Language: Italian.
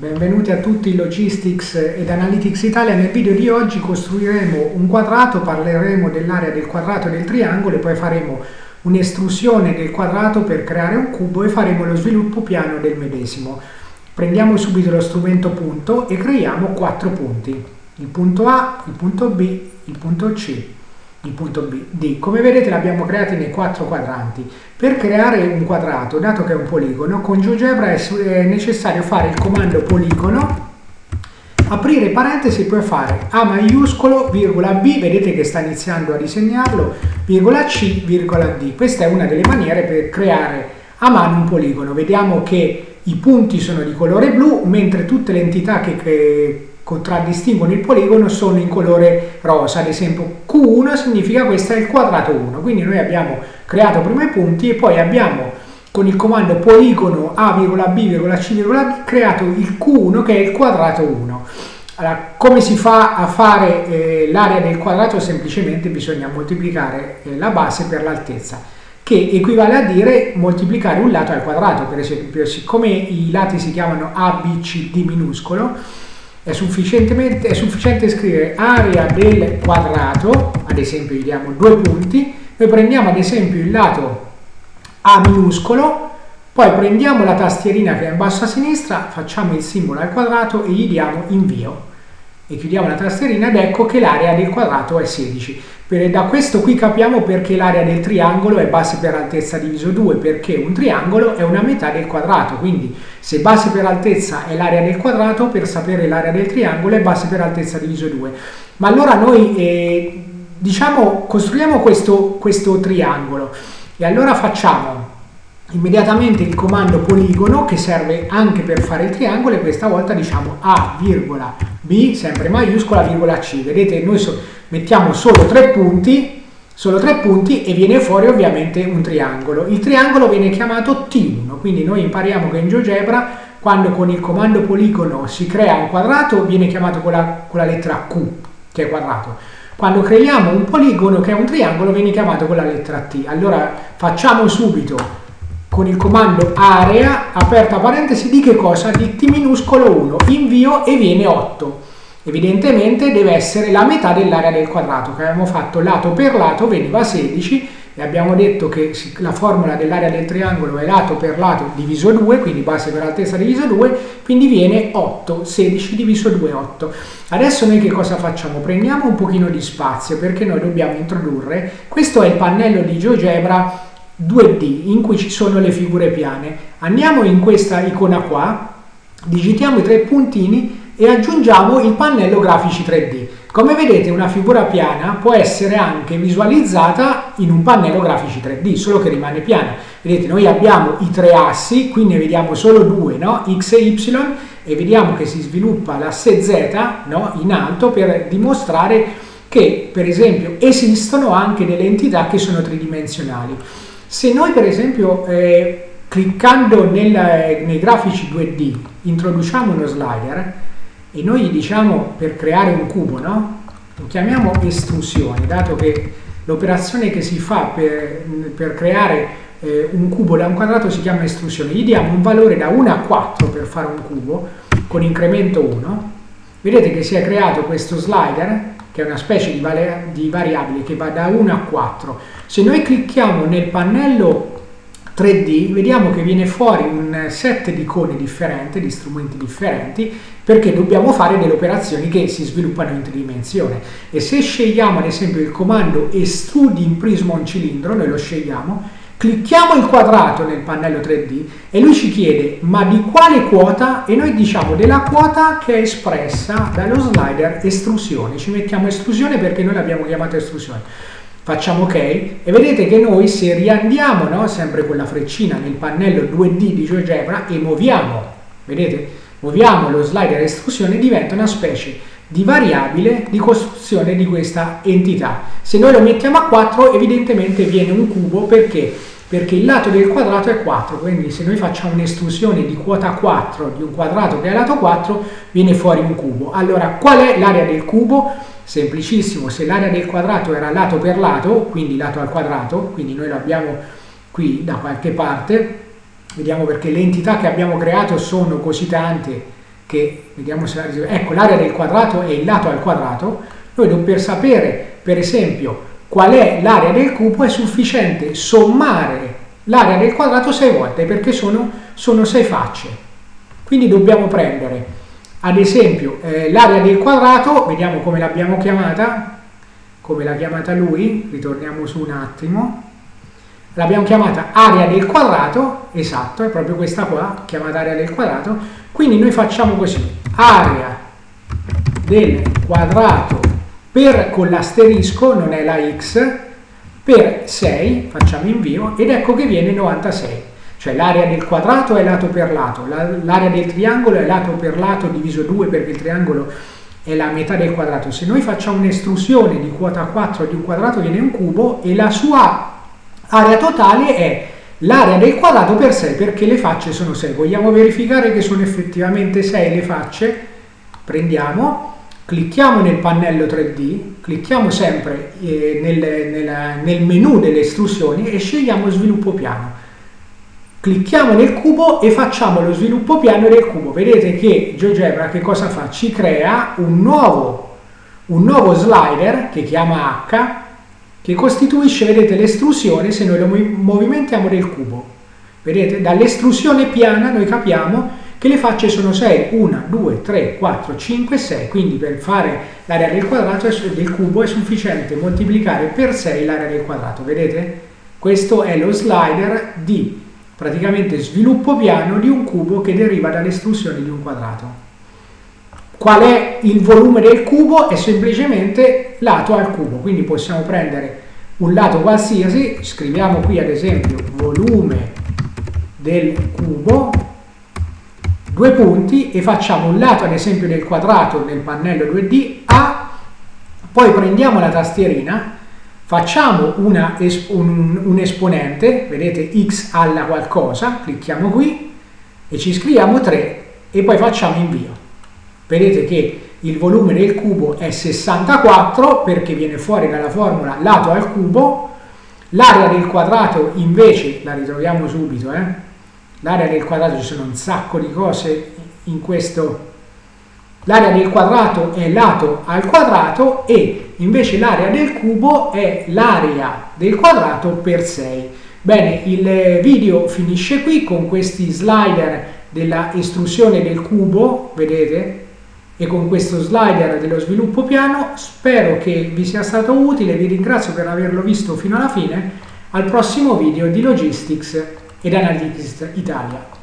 Benvenuti a tutti in Logistics ed Analytics Italia. Nel video di oggi costruiremo un quadrato, parleremo dell'area del quadrato e del triangolo e poi faremo un'estrusione del quadrato per creare un cubo e faremo lo sviluppo piano del medesimo. Prendiamo subito lo strumento punto e creiamo quattro punti. Il punto A, il punto B, il punto C il punto B, D. Come vedete l'abbiamo creati nei quattro quadranti. Per creare un quadrato, dato che è un poligono, con GeoGebra è necessario fare il comando poligono, aprire parentesi e poi fare A maiuscolo, virgola B, vedete che sta iniziando a disegnarlo, virgola C, virgola D. Questa è una delle maniere per creare a mano un poligono. Vediamo che i punti sono di colore blu, mentre tutte le entità che, che contraddistinguono il poligono sono in colore rosa, ad esempio Q1 significa questo è il quadrato 1, quindi noi abbiamo creato prima i punti e poi abbiamo con il comando poligono A,B,C,D creato il Q1 che è il quadrato 1. Allora, come si fa a fare eh, l'area del quadrato? Semplicemente bisogna moltiplicare eh, la base per l'altezza, che equivale a dire moltiplicare un lato al quadrato, per esempio, siccome i lati si chiamano A, B, C, D minuscolo, è, è sufficiente scrivere area del quadrato, ad esempio gli diamo due punti, noi prendiamo ad esempio il lato A minuscolo, poi prendiamo la tastierina che è in basso a sinistra, facciamo il simbolo al quadrato e gli diamo invio e chiudiamo la tastierina ed ecco che l'area del quadrato è 16. Per, da questo qui capiamo perché l'area del triangolo è base per altezza diviso 2, perché un triangolo è una metà del quadrato, quindi se base per altezza è l'area del quadrato, per sapere l'area del triangolo è base per altezza diviso 2. Ma allora noi eh, diciamo costruiamo questo, questo triangolo e allora facciamo immediatamente il comando poligono che serve anche per fare il triangolo e questa volta diciamo A, virgola, B, sempre maiuscola, virgola C. Vedete, noi so mettiamo solo tre punti, solo tre punti e viene fuori ovviamente un triangolo. Il triangolo viene chiamato T1, quindi noi impariamo che in GeoGebra quando con il comando poligono si crea un quadrato viene chiamato con la, con la lettera Q, che è quadrato. Quando creiamo un poligono che è un triangolo viene chiamato con la lettera T. Allora facciamo subito con il comando area, aperta parentesi, di che cosa? Di T minuscolo 1, invio e viene 8. Evidentemente deve essere la metà dell'area del quadrato, che abbiamo fatto lato per lato, veniva 16, e abbiamo detto che la formula dell'area del triangolo è lato per lato diviso 2, quindi base per altezza diviso 2, quindi viene 8, 16 diviso 2, 8. Adesso noi che cosa facciamo? Prendiamo un pochino di spazio perché noi dobbiamo introdurre, questo è il pannello di GeoGebra 2D in cui ci sono le figure piane. Andiamo in questa icona qua, digitiamo i tre puntini e aggiungiamo il pannello grafici 3D. Come vedete una figura piana può essere anche visualizzata in un pannello grafici 3D, solo che rimane piana. Vedete noi abbiamo i tre assi, qui ne vediamo solo due, no? x e y, e vediamo che si sviluppa l'asse z no? in alto per dimostrare che per esempio esistono anche delle entità che sono tridimensionali. Se noi per esempio eh, cliccando nel, nei grafici 2D introduciamo uno slider e noi gli diciamo per creare un cubo, no? Lo chiamiamo estrusione, dato che l'operazione che si fa per, per creare eh, un cubo da un quadrato si chiama estrusione. Gli diamo un valore da 1 a 4 per fare un cubo con incremento 1. Vedete che si è creato questo slider che è una specie di, di variabile che va da 1 a 4. Se noi clicchiamo nel pannello 3D vediamo che viene fuori un set di icone differenti, di strumenti differenti, perché dobbiamo fare delle operazioni che si sviluppano in tridimensione. E se scegliamo ad esempio il comando estrudi in prisma un cilindro, noi lo scegliamo, clicchiamo il quadrato nel pannello 3D e lui ci chiede ma di quale quota? E noi diciamo della quota che è espressa dallo slider estrusione. Ci mettiamo estrusione perché noi l'abbiamo chiamata estrusione. Facciamo ok? E vedete che noi se riandiamo no, sempre con la freccina nel pannello 2D di GeoGebra e muoviamo vedete? Muoviamo lo slider estrusione diventa una specie di variabile di costruzione di questa entità se noi lo mettiamo a 4 evidentemente viene un cubo perché perché il lato del quadrato è 4, quindi se noi facciamo un'estrusione di quota 4 di un quadrato che è lato 4, viene fuori un cubo. Allora, qual è l'area del cubo? Semplicissimo, se l'area del quadrato era lato per lato, quindi lato al quadrato, quindi noi lo abbiamo qui da qualche parte, vediamo perché le entità che abbiamo creato sono così tante che vediamo se la ecco l'area del quadrato è il lato al quadrato, noi per sapere per esempio qual è l'area del cubo è sufficiente sommare l'area del quadrato 6 volte perché sono, sono 6 facce. Quindi dobbiamo prendere ad esempio eh, l'area del quadrato, vediamo come l'abbiamo chiamata, come l'ha chiamata lui, ritorniamo su un attimo, l'abbiamo chiamata area del quadrato, esatto, è proprio questa qua, chiamata area del quadrato, quindi noi facciamo così, area del quadrato per con l'asterisco, non è la x, per 6, facciamo invio, ed ecco che viene 96. Cioè l'area del quadrato è lato per lato, l'area del triangolo è lato per lato diviso 2 perché il triangolo è la metà del quadrato. Se noi facciamo un'estrusione di quota 4 di un quadrato viene un cubo e la sua area totale è l'area del quadrato per 6 perché le facce sono 6. Vogliamo verificare che sono effettivamente 6 le facce? Prendiamo, clicchiamo nel pannello 3D, clicchiamo sempre eh, nel, nel, nel menu delle estrusioni e scegliamo sviluppo piano. Clicchiamo nel cubo e facciamo lo sviluppo piano del cubo. Vedete che GeoGebra che cosa fa? Ci crea un nuovo, un nuovo slider che chiama H che costituisce, vedete, l'estrusione se noi lo movimentiamo del cubo. Vedete, dall'estrusione piana noi capiamo che le facce sono 6, 1, 2, 3, 4, 5, 6, quindi per fare l'area del quadrato del cubo è sufficiente moltiplicare per 6 l'area del quadrato, vedete? Questo è lo slider di praticamente sviluppo piano di un cubo che deriva dall'estrusione di un quadrato. Qual è il volume del cubo? È semplicemente lato al cubo, quindi possiamo prendere un lato qualsiasi, scriviamo qui ad esempio volume del cubo, due punti e facciamo un lato ad esempio del quadrato nel pannello 2D A, poi prendiamo la tastierina, facciamo una, un, un esponente, vedete x alla qualcosa, clicchiamo qui e ci scriviamo 3 e poi facciamo invio vedete che il volume del cubo è 64 perché viene fuori dalla formula lato al cubo, l'area del quadrato invece, la ritroviamo subito, eh? l'area del quadrato ci sono un sacco di cose in questo, l'area del quadrato è lato al quadrato e invece l'area del cubo è l'area del quadrato per 6. Bene, il video finisce qui con questi slider della estrusione del cubo, vedete? E con questo slider dello sviluppo piano spero che vi sia stato utile, vi ringrazio per averlo visto fino alla fine, al prossimo video di Logistics ed Analytics Italia.